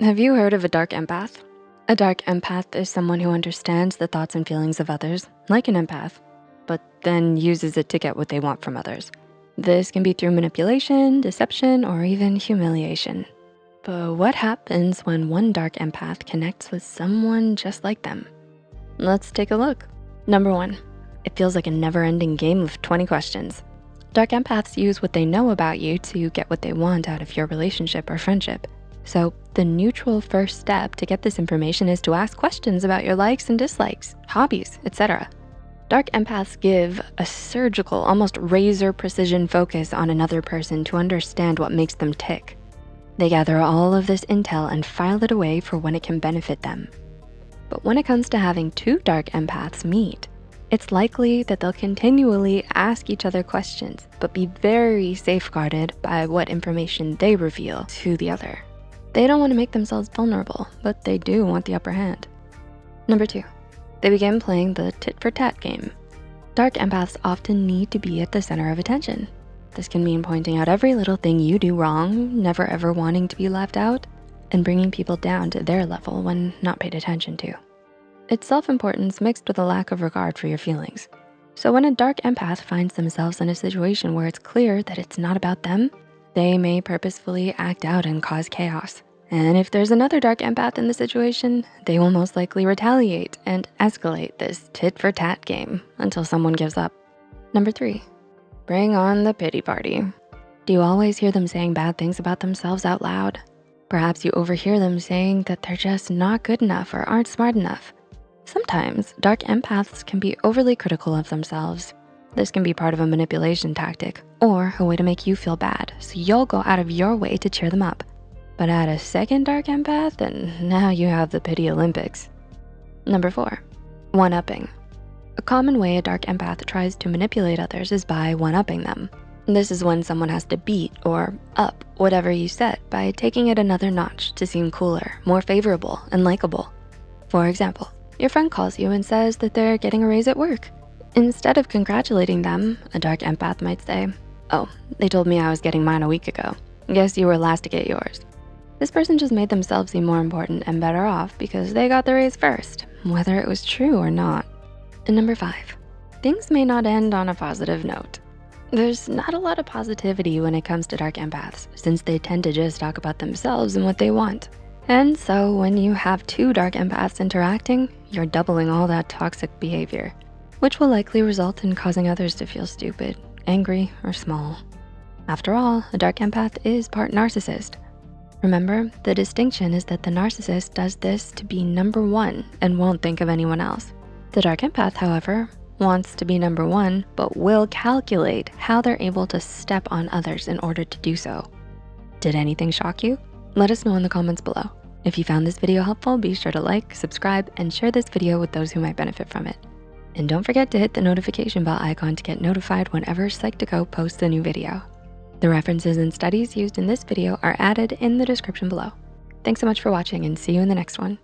Have you heard of a dark empath? A dark empath is someone who understands the thoughts and feelings of others, like an empath, but then uses it to get what they want from others. This can be through manipulation, deception, or even humiliation. But what happens when one dark empath connects with someone just like them? Let's take a look. Number one, it feels like a never ending game of 20 questions. Dark empaths use what they know about you to get what they want out of your relationship or friendship. So the neutral first step to get this information is to ask questions about your likes and dislikes, hobbies, etc. Dark empaths give a surgical, almost razor precision focus on another person to understand what makes them tick. They gather all of this intel and file it away for when it can benefit them. But when it comes to having two dark empaths meet, it's likely that they'll continually ask each other questions, but be very safeguarded by what information they reveal to the other. They don't wanna make themselves vulnerable, but they do want the upper hand. Number two, they begin playing the tit for tat game. Dark empaths often need to be at the center of attention. This can mean pointing out every little thing you do wrong, never ever wanting to be left out, and bringing people down to their level when not paid attention to. It's self-importance mixed with a lack of regard for your feelings. So when a dark empath finds themselves in a situation where it's clear that it's not about them, they may purposefully act out and cause chaos. And if there's another dark empath in the situation, they will most likely retaliate and escalate this tit for tat game until someone gives up. Number three, bring on the pity party. Do you always hear them saying bad things about themselves out loud? Perhaps you overhear them saying that they're just not good enough or aren't smart enough. Sometimes dark empaths can be overly critical of themselves. This can be part of a manipulation tactic or a way to make you feel bad so you'll go out of your way to cheer them up. But add a second dark empath and now you have the pity Olympics. Number four, one-upping. A common way a dark empath tries to manipulate others is by one-upping them. This is when someone has to beat or up whatever you said by taking it another notch to seem cooler, more favorable, and likable. For example, your friend calls you and says that they're getting a raise at work. Instead of congratulating them, a dark empath might say, oh, they told me I was getting mine a week ago. Guess you were last to get yours. This person just made themselves seem more important and better off because they got the raise first, whether it was true or not. And number five, things may not end on a positive note. There's not a lot of positivity when it comes to dark empaths since they tend to just talk about themselves and what they want. And so when you have two dark empaths interacting, you're doubling all that toxic behavior, which will likely result in causing others to feel stupid, angry, or small. After all, a dark empath is part narcissist, Remember, the distinction is that the narcissist does this to be number one and won't think of anyone else. The dark empath, however, wants to be number one, but will calculate how they're able to step on others in order to do so. Did anything shock you? Let us know in the comments below. If you found this video helpful, be sure to like, subscribe, and share this video with those who might benefit from it. And don't forget to hit the notification bell icon to get notified whenever Psych2Go posts a new video. The references and studies used in this video are added in the description below. Thanks so much for watching and see you in the next one.